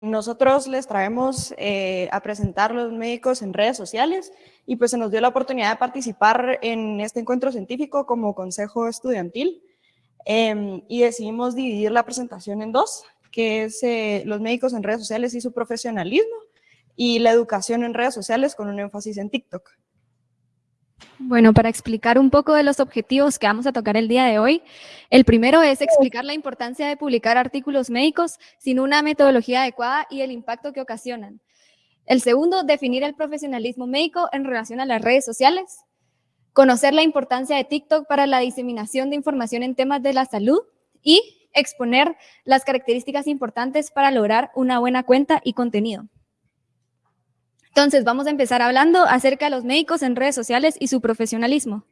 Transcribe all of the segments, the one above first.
nosotros les traemos eh, a presentar los médicos en redes sociales y pues se nos dio la oportunidad de participar en este encuentro científico como consejo estudiantil em, y decidimos dividir la presentación en dos, que es eh, los médicos en redes sociales y su profesionalismo y la educación en redes sociales con un énfasis en TikTok. Bueno, para explicar un poco de los objetivos que vamos a tocar el día de hoy, el primero es explicar la importancia de publicar artículos médicos sin una metodología adecuada y el impacto que ocasionan. El segundo, definir el profesionalismo médico en relación a las redes sociales. Conocer la importancia de TikTok para la diseminación de información en temas de la salud y exponer las características importantes para lograr una buena cuenta y contenido. Entonces, vamos a empezar hablando acerca de los médicos en redes sociales y su profesionalismo.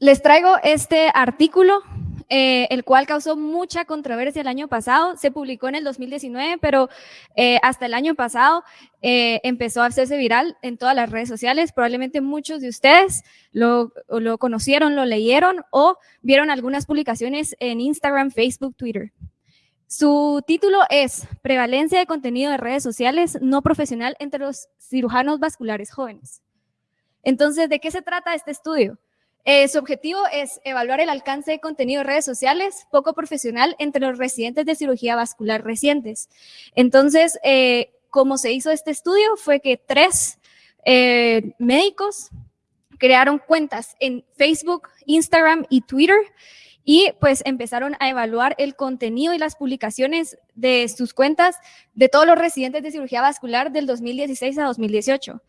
Les traigo este artículo, eh, el cual causó mucha controversia el año pasado. Se publicó en el 2019, pero eh, hasta el año pasado eh, empezó a hacerse viral en todas las redes sociales. Probablemente muchos de ustedes lo, lo conocieron, lo leyeron o vieron algunas publicaciones en Instagram, Facebook, Twitter. Su título es Prevalencia de contenido de redes sociales no profesional entre los cirujanos vasculares jóvenes. Entonces, ¿de qué se trata este estudio? Eh, su objetivo es evaluar el alcance de contenido de redes sociales poco profesional entre los residentes de cirugía vascular recientes. Entonces, eh, como se hizo este estudio fue que tres eh, médicos crearon cuentas en Facebook, Instagram y Twitter y pues empezaron a evaluar el contenido y las publicaciones de sus cuentas de todos los residentes de cirugía vascular del 2016 a 2018.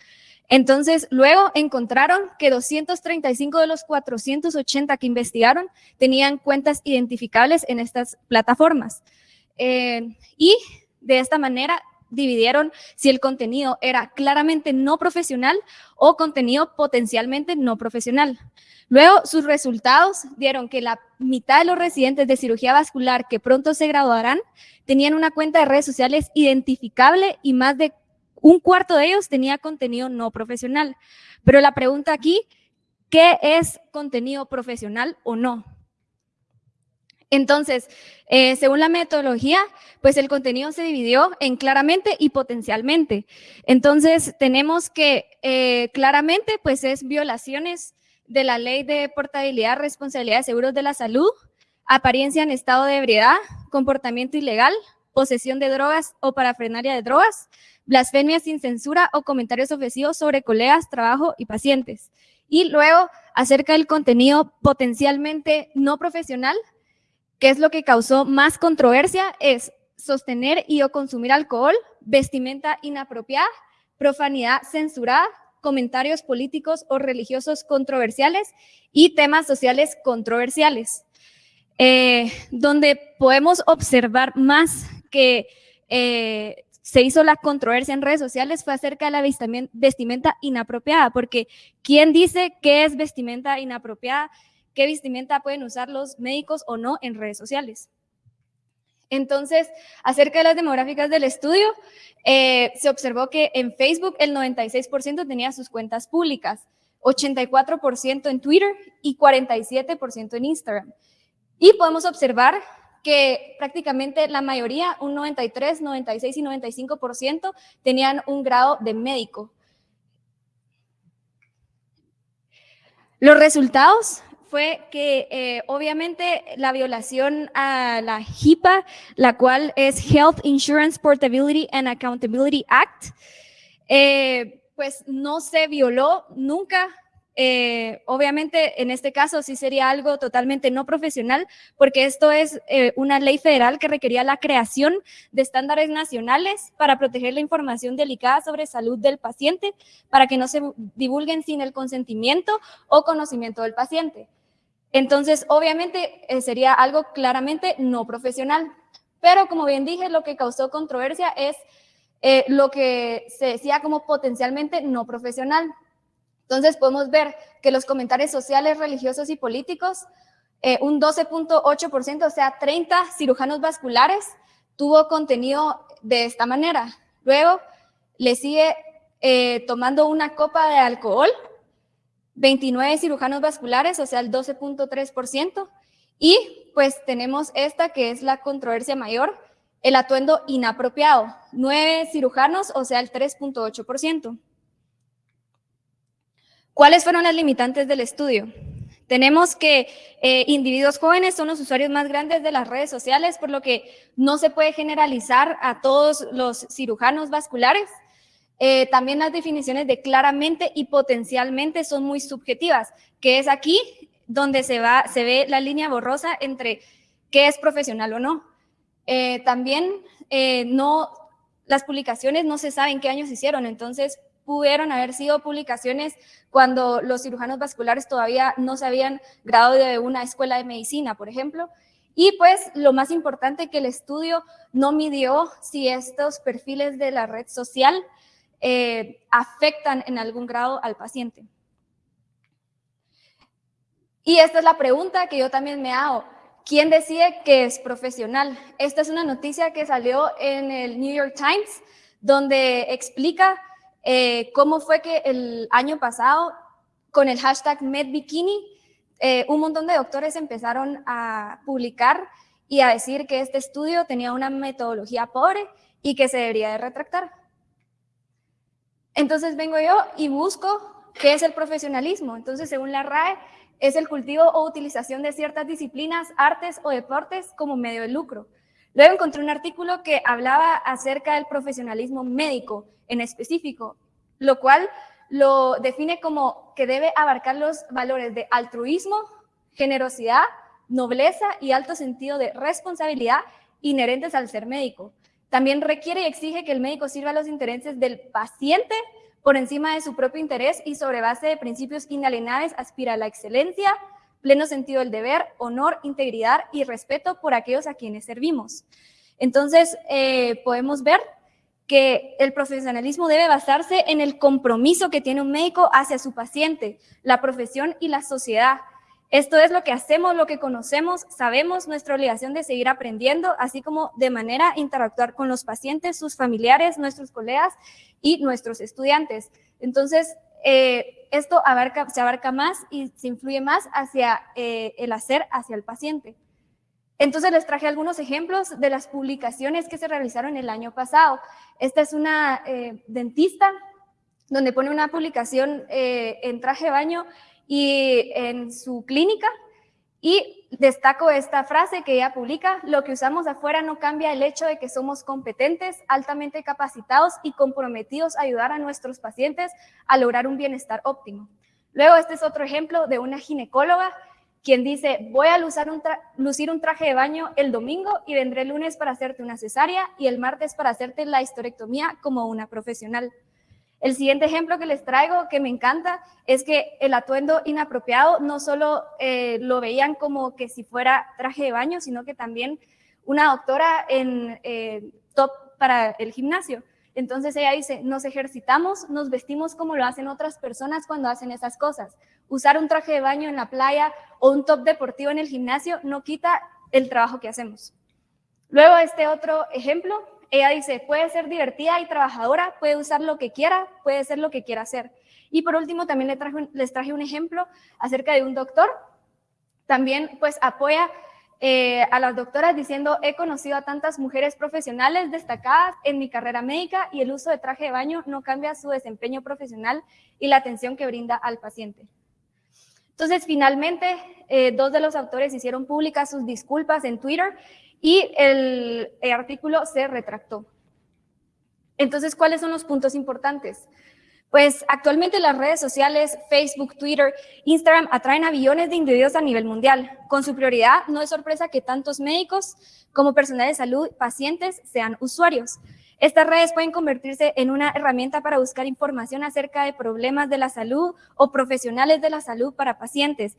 Entonces, luego encontraron que 235 de los 480 que investigaron tenían cuentas identificables en estas plataformas. Eh, y de esta manera dividieron si el contenido era claramente no profesional o contenido potencialmente no profesional. Luego, sus resultados dieron que la mitad de los residentes de cirugía vascular que pronto se graduarán tenían una cuenta de redes sociales identificable y más de un cuarto de ellos tenía contenido no profesional. Pero la pregunta aquí, ¿qué es contenido profesional o no? Entonces, eh, según la metodología, pues el contenido se dividió en claramente y potencialmente. Entonces, tenemos que eh, claramente, pues es violaciones de la ley de portabilidad, responsabilidad de seguros de la salud, apariencia en estado de ebriedad, comportamiento ilegal, posesión de drogas o parafrenaria de drogas, blasfemia sin censura o comentarios ofensivos sobre colegas, trabajo y pacientes. Y luego, acerca del contenido potencialmente no profesional, que es lo que causó más controversia, es sostener y o consumir alcohol, vestimenta inapropiada, profanidad censurada, comentarios políticos o religiosos controversiales y temas sociales controversiales, eh, donde podemos observar más que eh, se hizo la controversia en redes sociales fue acerca de la vestimenta inapropiada, porque ¿quién dice qué es vestimenta inapropiada? ¿Qué vestimenta pueden usar los médicos o no en redes sociales? Entonces, acerca de las demográficas del estudio, eh, se observó que en Facebook el 96% tenía sus cuentas públicas, 84% en Twitter y 47% en Instagram. Y podemos observar que prácticamente la mayoría, un 93, 96 y 95% tenían un grado de médico. Los resultados fue que eh, obviamente la violación a la HIPAA, la cual es Health Insurance Portability and Accountability Act, eh, pues no se violó nunca. Eh, obviamente en este caso sí sería algo totalmente no profesional porque esto es una ley federal que requería la creación de estándares nacionales para proteger la información delicada sobre salud del paciente para que no se divulguen sin el consentimiento o conocimiento del paciente. Entonces, obviamente, eh, sería algo claramente no profesional. Pero, como bien dije, lo que causó controversia es eh, lo que se decía como potencialmente no profesional. Entonces, podemos ver que los comentarios sociales, religiosos y políticos, eh, un 12.8%, o sea, 30 cirujanos vasculares, tuvo contenido de esta manera. Luego, le sigue tomando una copa de alcohol, 29 cirujanos vasculares, o sea, el 12.3%. Y pues tenemos esta que es la controversia mayor, el atuendo inapropiado, 9 cirujanos, o sea, el 3.8%. ¿Cuáles fueron las limitantes del estudio? Tenemos que eh, individuos jóvenes son los usuarios más grandes de las redes sociales, por lo que no se puede generalizar a todos los cirujanos vasculares. Eh, también las definiciones de claramente y potencialmente son muy subjetivas, que es aquí donde se, va, se ve la línea borrosa entre qué es profesional o no. Eh, también no, las publicaciones no se sabe en qué años se hicieron, entonces pudieron haber sido publicaciones cuando los cirujanos vasculares todavía no se habían graduado de una escuela de medicina, por ejemplo. Y pues lo más importante que el estudio no midió si estos perfiles de la red social eh, afectan en algún grado al paciente. Y esta es la pregunta que yo también me hago. ¿Quién decide que es profesional? Esta es una noticia que salió en el New York Times, donde explica eh, cómo fue que el año pasado, con el hashtag MedBikini, eh, un montón de doctores empezaron a publicar y a decir que este estudio tenía una metodología pobre y que se debería de retractar. Entonces vengo yo y busco qué es el profesionalismo. Entonces, según la RAE, es el cultivo o utilización de ciertas disciplinas, artes o deportes como medio de lucro. Luego encontré un artículo que hablaba acerca del profesionalismo médico en específico, lo cual lo define como que debe abarcar los valores de altruismo, generosidad, nobleza y alto sentido de responsabilidad inherentes al ser médico. También requiere y exige que el médico sirva a los intereses del paciente por encima de su propio interés y sobre base de principios inalienables aspira a la excelencia, pleno sentido del deber, honor, integridad y respeto por aquellos a quienes servimos. Entonces, eh, podemos ver que el profesionalismo debe basarse en el compromiso que tiene un médico hacia su paciente, la profesión y la sociedad. Esto es lo que hacemos, lo que conocemos, sabemos nuestra obligación de seguir aprendiendo, así como de manera interactuar con los pacientes, sus familiares, nuestros colegas y nuestros estudiantes. Entonces, eh, esto se abarca más y se influye más hacia eh, el hacer hacia el paciente. Entonces les traje algunos ejemplos de las publicaciones que se realizaron el año pasado. Esta es una eh, dentista donde pone una publicación en traje de baño y en su clínica y destaco esta frase que ella publica, lo que usamos afuera no cambia el hecho de que somos competentes, altamente capacitados y comprometidos a ayudar a nuestros pacientes a lograr un bienestar óptimo. Luego, este es otro ejemplo de una ginecóloga quien dice, voy a lucir un, traje de baño el domingo y vendré el lunes para hacerte una cesárea y el martes para hacerte la historectomía como una profesional. El siguiente ejemplo que les traigo, que me encanta, es que el atuendo inapropiado no solo eh, lo veían como que si fuera traje de baño, sino que también una doctora en eh, top para el gimnasio. Entonces ella dice, nos ejercitamos, nos vestimos como lo hacen otras personas cuando hacen esas cosas. Usar un traje de baño en la playa o un top deportivo en el gimnasio no quita el trabajo que hacemos. Luego este otro ejemplo ella dice, puede ser divertida y trabajadora, puede usar lo que quiera, puede ser lo que quiera hacer. Y por último, también les traje, un ejemplo acerca de un doctor. También pues apoya eh, a las doctoras diciendo, he conocido a tantas mujeres profesionales destacadas en mi carrera médica y el uso de traje de baño no cambia su desempeño profesional y la atención que brinda al paciente. Entonces, finalmente, eh, dos de los autores hicieron públicas sus disculpas en Twitter y el, artículo se retractó. Entonces, ¿cuáles son los puntos importantes? Pues actualmente las redes sociales, Facebook, Twitter, Instagram atraen a billones de individuos a nivel mundial. Con su prioridad, no es sorpresa que tantos médicos como personal de salud, pacientes, sean usuarios. Estas redes pueden convertirse en una herramienta para buscar información acerca de problemas de la salud o profesionales de la salud para pacientes,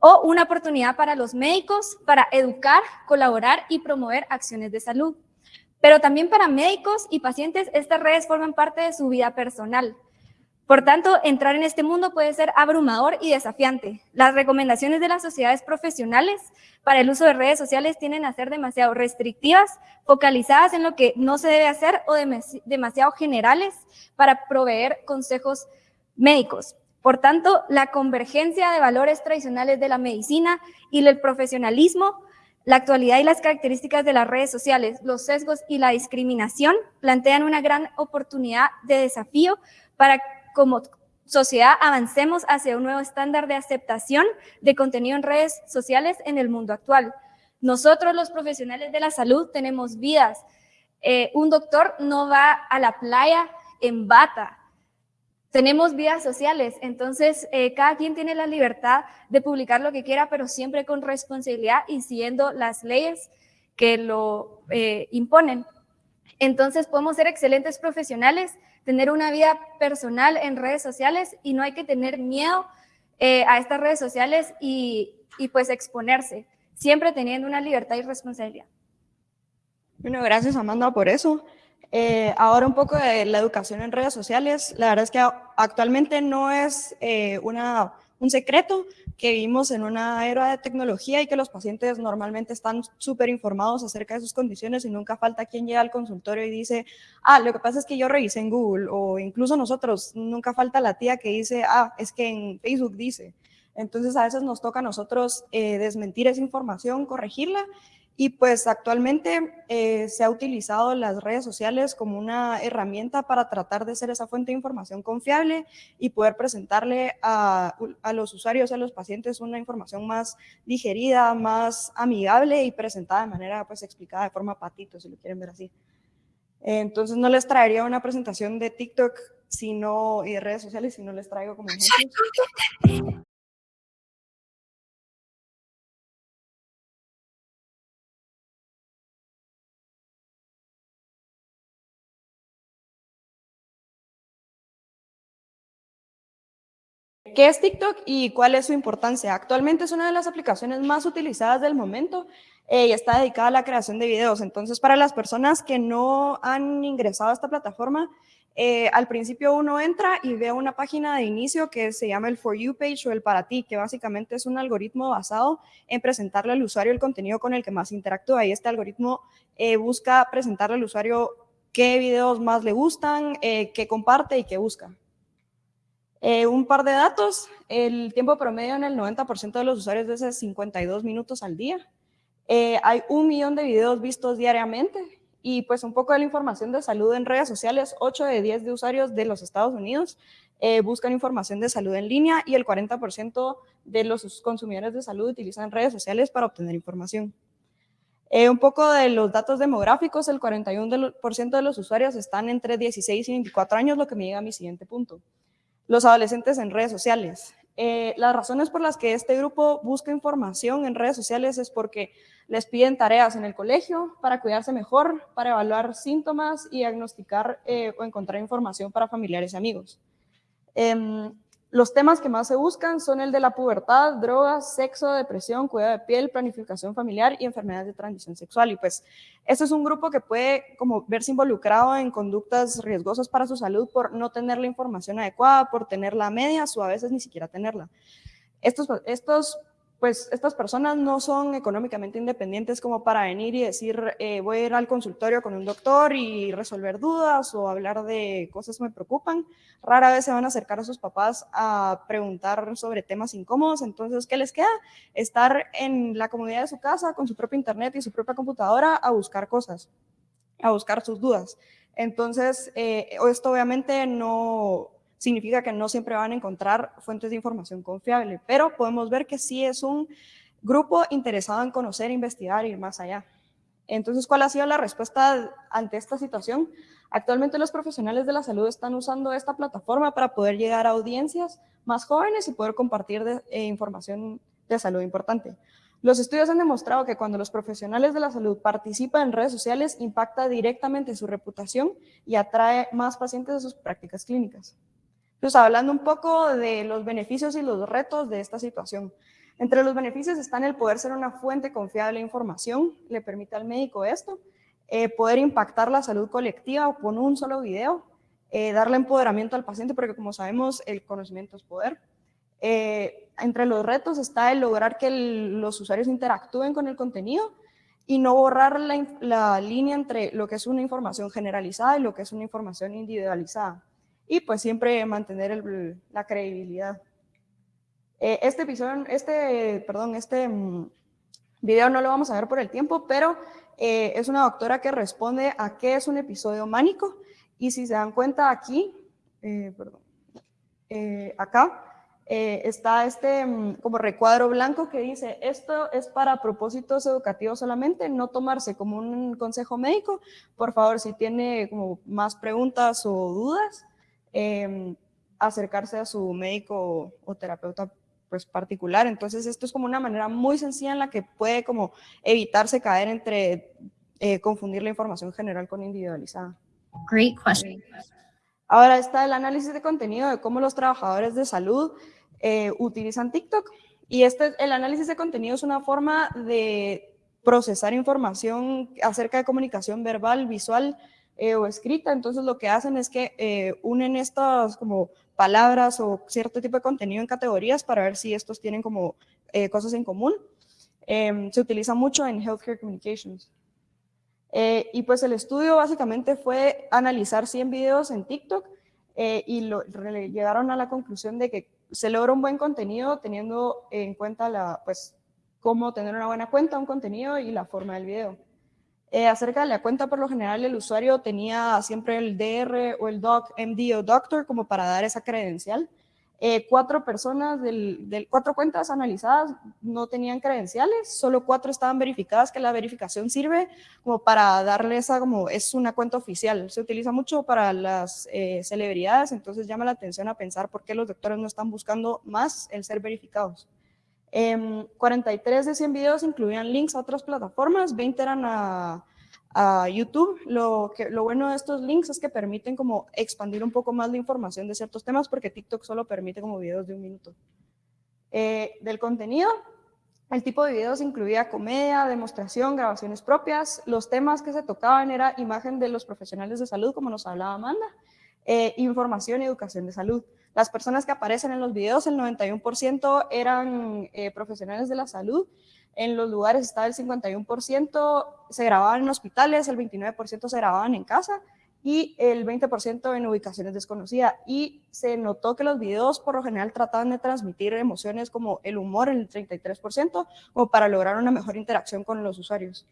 o una oportunidad para los médicos para educar, colaborar y promover acciones de salud. Pero también para médicos y pacientes, estas redes forman parte de su vida personal. Por tanto, entrar en este mundo puede ser abrumador y desafiante. Las recomendaciones de las sociedades profesionales para el uso de redes sociales tienden a ser demasiado restrictivas, focalizadas en lo que no se debe hacer o demasiado generales para proveer consejos médicos. Por tanto, la convergencia de valores tradicionales de la medicina y del profesionalismo La actualidad y las características de las redes sociales, los sesgos y la discriminación plantean una gran oportunidad de desafío para como sociedad avancemos hacia un nuevo estándar de aceptación de contenido en redes sociales en el mundo actual. Nosotros los profesionales de la salud tenemos vidas. Eh, un doctor no va a la playa en bata, tenemos vidas sociales, entonces eh, cada quien tiene la libertad de publicar lo que quiera, pero siempre con responsabilidad y siguiendo las leyes que lo eh, imponen. Entonces podemos ser excelentes profesionales, tener una vida personal en redes sociales y no hay que tener miedo eh, a estas redes sociales y, y pues exponerse, siempre teniendo una libertad y responsabilidad. Bueno, gracias Amanda por eso. Eh, ahora un poco de la educación en redes sociales. La verdad es que actualmente no es eh, una, un secreto que vivimos en una era de tecnología y que los pacientes normalmente están súper informados acerca de sus condiciones y nunca falta quien llega al consultorio y dice, ah, lo que pasa es que yo revisé en Google o incluso nosotros, nunca falta la tía que dice, ah, es que en Facebook dice. Entonces a veces nos toca a nosotros eh, desmentir esa información, corregirla y pues actualmente eh, se ha utilizado las redes sociales como una herramienta para tratar de ser esa fuente de información confiable y poder presentarle a, los usuarios, a los pacientes, una información más digerida, más amigable y presentada de manera pues explicada de forma patito, si lo quieren ver así. Entonces no les traería una presentación de TikTok sino, y de redes sociales si no les traigo como ejemplos. ¿Qué es TikTok y cuál es su importancia? Actualmente es una de las aplicaciones más utilizadas del momento eh, y está dedicada a la creación de videos. Entonces, para las personas que no han ingresado a esta plataforma, eh, al principio uno entra y ve una página de inicio que se llama el For You page o el para ti, que básicamente es un algoritmo basado en presentarle al usuario el contenido con el que más interactúa. Y este algoritmo eh, busca presentarle al usuario qué videos más le gustan, qué comparte y qué busca. Eh, un par de datos, el tiempo promedio en el 90% de los usuarios es de 52 minutos al día. Eh, hay un millón de videos vistos diariamente y pues un poco de la información de salud en redes sociales, 8 de 10 de usuarios de los Estados Unidos eh, buscan información de salud en línea y el 40% de los consumidores de salud utilizan redes sociales para obtener información. un poco de los datos demográficos, el 41% de los usuarios están entre 16 y 24 años, lo que me llega a mi siguiente punto los adolescentes en redes sociales. Eh, las razones por las que este grupo busca información en redes sociales es porque les piden tareas en el colegio para cuidarse mejor, para evaluar síntomas y diagnosticar eh, o encontrar información para familiares y amigos. Em, los temas que más se buscan son el de la pubertad, drogas, sexo, depresión, cuidado de piel, planificación familiar y enfermedades de transmisión sexual. Y pues este es un grupo que puede como verse involucrado en conductas riesgosas para su salud por no tener la información adecuada, por tenerla a medias o a veces ni siquiera tenerla. Estos, estos pues estas personas no son económicamente independientes como para venir y decir eh, voy a ir al consultorio con un doctor y resolver dudas o hablar de cosas que me preocupan. Rara vez se van a acercar a sus papás a preguntar sobre temas incómodos, entonces ¿qué les queda? Estar en la comodidad de su casa con su propio internet y su propia computadora a buscar cosas, a buscar sus dudas. Entonces, eh, esto obviamente no, significa que no siempre van a encontrar fuentes de información confiable, pero podemos ver que sí es un grupo interesado en conocer, investigar ir más allá. Entonces, ¿cuál ha sido la respuesta ante esta situación? Actualmente los profesionales de la salud están usando esta plataforma para poder llegar a audiencias más jóvenes y poder compartir eh, información de salud importante. Los estudios han demostrado que cuando los profesionales de la salud participan en redes sociales, impacta directamente su reputación y atrae más pacientes a sus prácticas clínicas. Entonces, hablando un poco de los beneficios y los retos de esta situación. Entre los beneficios están el poder ser una fuente confiable de información, le permite al médico esto, eh, poder impactar la salud colectiva con un solo video, eh, darle empoderamiento al paciente, porque como sabemos, el conocimiento es poder. Eh, entre los retos está el lograr que los usuarios interactúen con el contenido y no borrar la línea entre lo que es una información generalizada y lo que es una información individualizada y pues siempre mantener la credibilidad. Eh, este episodio, este, perdón, este mm, Video no lo vamos a ver por el tiempo, pero eh, es una doctora que responde a qué es un episodio mánico. Y si se dan cuenta aquí, eh, perdón, eh, acá, está este mm, como recuadro blanco que dice, esto es para propósitos educativos solamente, no tomarse como un consejo médico. Por favor, si tiene como más preguntas o dudas, em, acercarse a su médico o terapeuta pues particular. Entonces esto es como una manera muy sencilla en la que puede como evitarse caer entre eh, confundir la información general con individualizada. Great question. Ahora está el análisis de contenido de cómo los trabajadores de salud eh, utilizan TikTok. Y este, el análisis de contenido es una forma de procesar información acerca de comunicación verbal, visual eh, o escrita. Entonces lo que hacen es que unen estas como palabras o cierto tipo de contenido en categorías para ver si estos tienen como eh, cosas en común. Em, se utiliza mucho en Healthcare Communications. Eh, y pues el estudio básicamente fue analizar 100 videos en TikTok eh, y lo, llegaron a la conclusión de que se logra un buen contenido teniendo en cuenta la, pues, cómo tener una buena cuenta, un contenido y la forma del video. Eh, acerca de la cuenta, por lo general, el usuario tenía siempre el DR o el doc, MD o doctor como para dar esa credencial. Eh, cuatro personas, del, cuatro cuentas analizadas no tenían credenciales, solo cuatro estaban verificadas, que la verificación sirve como para darle esa, como es una cuenta oficial. Se utiliza mucho para las eh, celebridades, entonces llama la atención a pensar por qué los doctores no están buscando más el ser verificados. 43 em, de 100 videos incluían links a otras plataformas, 20 eran a, YouTube. Lo bueno de estos links es que permiten como expandir un poco más la información de ciertos temas porque TikTok solo permite como videos de un minuto. Eh, del contenido, el tipo de videos incluía comedia, demostración, grabaciones propias. Los temas que se tocaban era imagen de los profesionales de salud, como nos hablaba Amanda, eh, información y educación de salud. Las personas que aparecen en los videos, el 91% eran eh, profesionales de la salud, en los lugares estaba el 51%, se grababan en hospitales, el 29% se grababan en casa y el 20% en ubicaciones desconocidas. Y se notó que los videos por lo general trataban de transmitir emociones como el humor en el 33%, o para lograr una mejor interacción con los usuarios.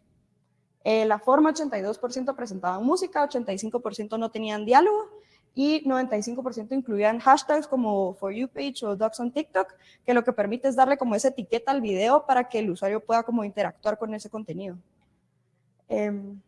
Eh, la forma 82% presentaban música, 85% no tenían diálogo y 95% incluían hashtags como For You Page o Docs on TikTok, que lo que permite es darle como esa etiqueta al video para que el usuario pueda como interactuar con ese contenido. Em,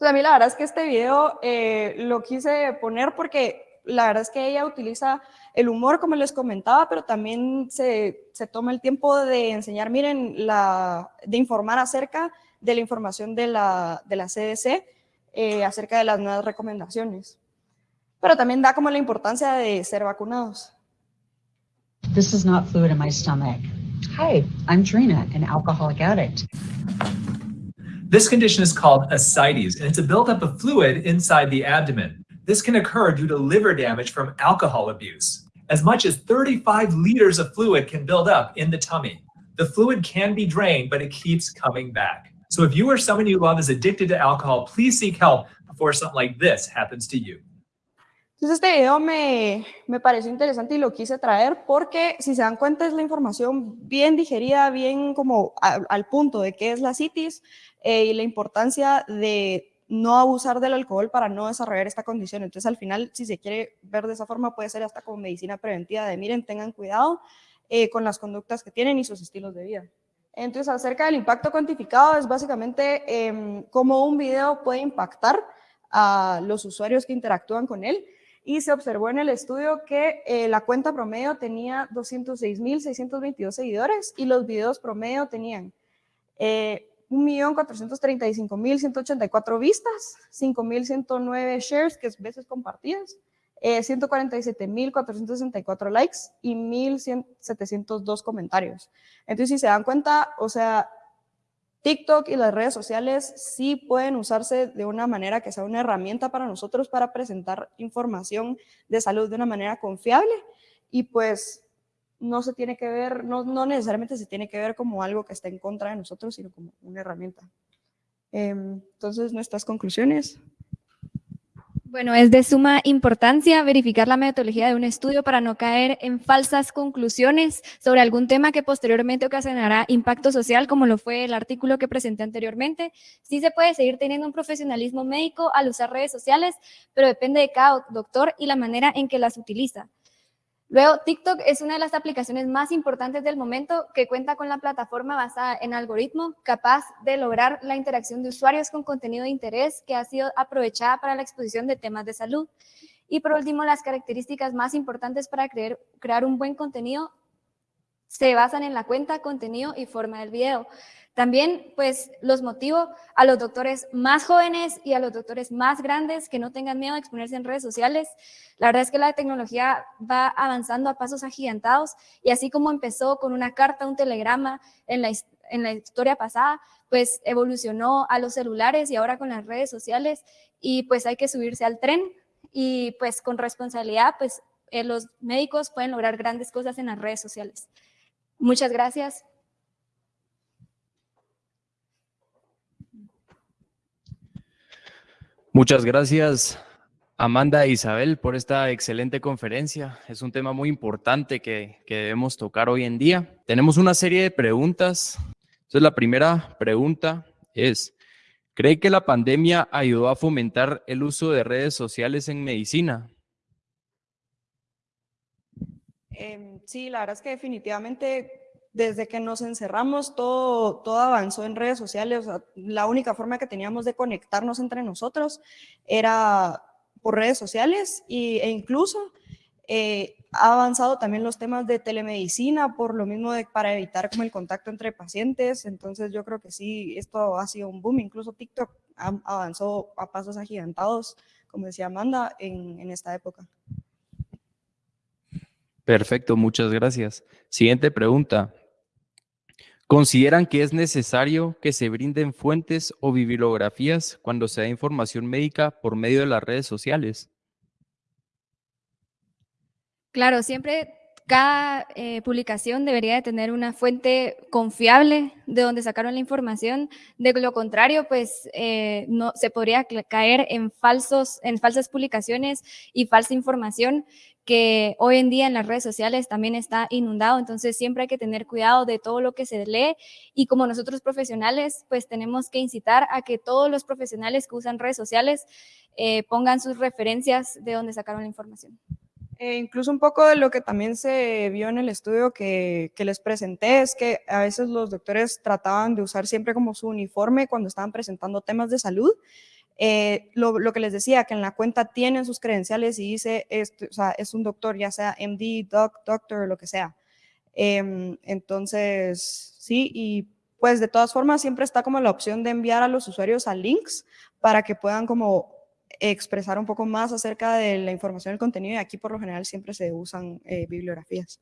a mí la verdad es que este video eh, lo quise poner porque la verdad es que ella utiliza el humor, como les comentaba, pero también se, se toma el tiempo de enseñar, miren, la, de informar acerca de la información de la, de la CDC, eh, acerca de las nuevas recomendaciones. Pero también da como la importancia de ser vacunados. This is not fluid in my stomach. Hi, I'm Trina, an alcoholic addict. This condition is called ascites, and it's a buildup of fluid inside the abdomen. This can occur due to liver damage from alcohol abuse. As much as 35 liters of fluid can build up in the tummy. The fluid can be drained, but it keeps coming back. So if you or someone you love is addicted to alcohol, please seek help before something like this happens to you. Entonces este video me, me pareció interesante y lo quise traer porque si se dan cuenta es la información bien digerida, bien como a, al punto de qué es la citis eh, y la importancia de no abusar del alcohol para no desarrollar esta condición. Entonces, al final, si se quiere ver de esa forma, puede ser hasta como medicina preventiva de, miren, tengan cuidado eh, con las conductas que tienen y sus estilos de vida. Entonces, acerca del impacto cuantificado, es básicamente eh, cómo un video puede impactar a los usuarios que interactúan con él. Y se observó en el estudio que eh, la cuenta promedio tenía 206.622 seguidores y los videos promedio tenían eh, 1.435.184 vistas, 5.109 shares, que es veces compartidas, eh, 147.464 likes y 1.702 comentarios. Entonces, si se dan cuenta, o sea, TikTok y las redes sociales sí pueden usarse de una manera que sea una herramienta para nosotros para presentar información de salud de una manera confiable y pues no se tiene que ver, no, no necesariamente se tiene que ver como algo que está en contra de nosotros, sino como una herramienta. Em, entonces, nuestras conclusiones. Bueno, es de suma importancia verificar la metodología de un estudio para no caer en falsas conclusiones sobre algún tema que posteriormente ocasionará impacto social, como lo fue el artículo que presenté anteriormente. Sí se puede seguir teniendo un profesionalismo médico al usar redes sociales, pero depende de cada doctor y la manera en que las utiliza. Luego, TikTok es una de las aplicaciones más importantes del momento que cuenta con la plataforma basada en algoritmo capaz de lograr la interacción de usuarios con contenido de interés que ha sido aprovechada para la exposición de temas de salud. Y por último, las características más importantes para crear, un buen contenido se basan en la cuenta, contenido y forma del video. También, pues, los motivo a los doctores más jóvenes y a los doctores más grandes que no tengan miedo de exponerse en redes sociales. La verdad es que la tecnología va avanzando a pasos agigantados y así como empezó con una carta, un telegrama en la, en la historia pasada, pues evolucionó a los celulares y ahora con las redes sociales y pues hay que subirse al tren y pues con responsabilidad, pues eh, los médicos pueden lograr grandes cosas en las redes sociales. Muchas gracias. Muchas gracias, Amanda e Isabel, por esta excelente conferencia. Es un tema muy importante que, que, debemos tocar hoy en día. Tenemos una serie de preguntas. Entonces, la primera pregunta es, ¿cree que la pandemia ayudó a fomentar el uso de redes sociales en medicina? Eh, sí, la verdad es que definitivamente desde que nos encerramos, todo, todo avanzó en redes sociales. la única forma que teníamos de conectarnos entre nosotros era por redes sociales y, e incluso eh, ha avanzado también los temas de telemedicina por lo mismo de, para evitar como el contacto entre pacientes. Entonces yo creo que sí, esto ha sido un boom. Incluso TikTok avanzó a pasos agigantados, como decía Amanda, en, en esta época. Perfecto, muchas gracias. Siguiente pregunta. ¿Consideran que es necesario que se brinden fuentes o bibliografías cuando se da información médica por medio de las redes sociales? Claro, siempre cada eh, publicación debería de tener una fuente confiable de donde sacaron la información. De lo contrario, pues eh, no se podría caer en falsos, en falsas publicaciones y falsa información que hoy en día en las redes sociales también está inundado, entonces siempre hay que tener cuidado de todo lo que se lee y como nosotros profesionales, pues tenemos que incitar a que todos los profesionales que usan redes sociales eh, pongan sus referencias de donde sacaron la información. Eh, incluso un poco de lo que también se vio en el estudio que, que, les presenté es que a veces los doctores trataban de usar siempre como su uniforme cuando estaban presentando temas de salud eh, lo, lo, que les decía, que en la cuenta tienen sus credenciales y dice, esto, o sea, es un doctor, ya sea MD, doc, doctor, lo que sea. Eh, entonces, sí, y pues de todas formas siempre está como la opción de enviar a los usuarios a links para que puedan como expresar un poco más acerca de la información del contenido y aquí por lo general siempre se usan eh, bibliografías.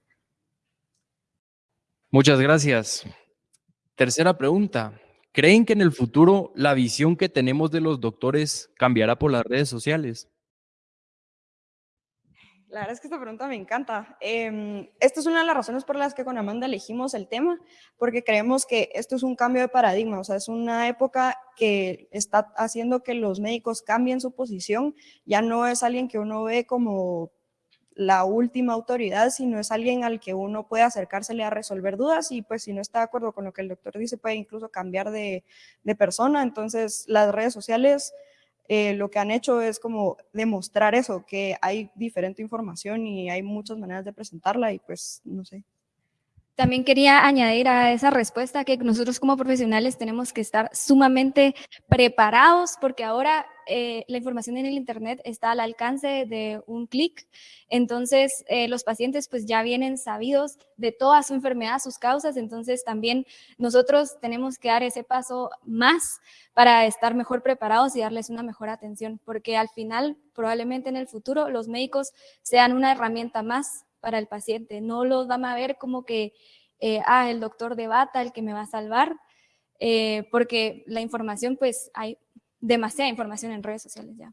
Muchas gracias. Tercera pregunta. ¿Creen que en el futuro la visión que tenemos de los doctores cambiará por las redes sociales? La verdad es que esta pregunta me encanta. Eh, esta es una de las razones por las que con Amanda elegimos el tema, porque creemos que esto es un cambio de paradigma, o sea, es una época que está haciendo que los médicos cambien su posición, ya no es alguien que uno ve como la última autoridad, sino es alguien al que uno puede acercársele a resolver dudas y pues si no está de acuerdo con lo que el doctor dice puede incluso cambiar de, persona. Entonces las redes sociales eh, lo que han hecho es como demostrar eso, que hay diferente información y hay muchas maneras de presentarla y pues no sé. También quería añadir a esa respuesta que nosotros como profesionales tenemos que estar sumamente preparados porque ahora eh, la información en el Internet está al alcance de un clic. Entonces, eh, los pacientes pues ya vienen sabidos de toda su enfermedad, sus causas. Entonces, también nosotros tenemos que dar ese paso más para estar mejor preparados y darles una mejor atención. Porque al final, probablemente en el futuro, los médicos sean una herramienta más para el paciente. No los van a ver como que, eh, ah, el doctor de bata, el que me va a salvar, eh, porque la información, pues hay demasiada información en redes sociales ya.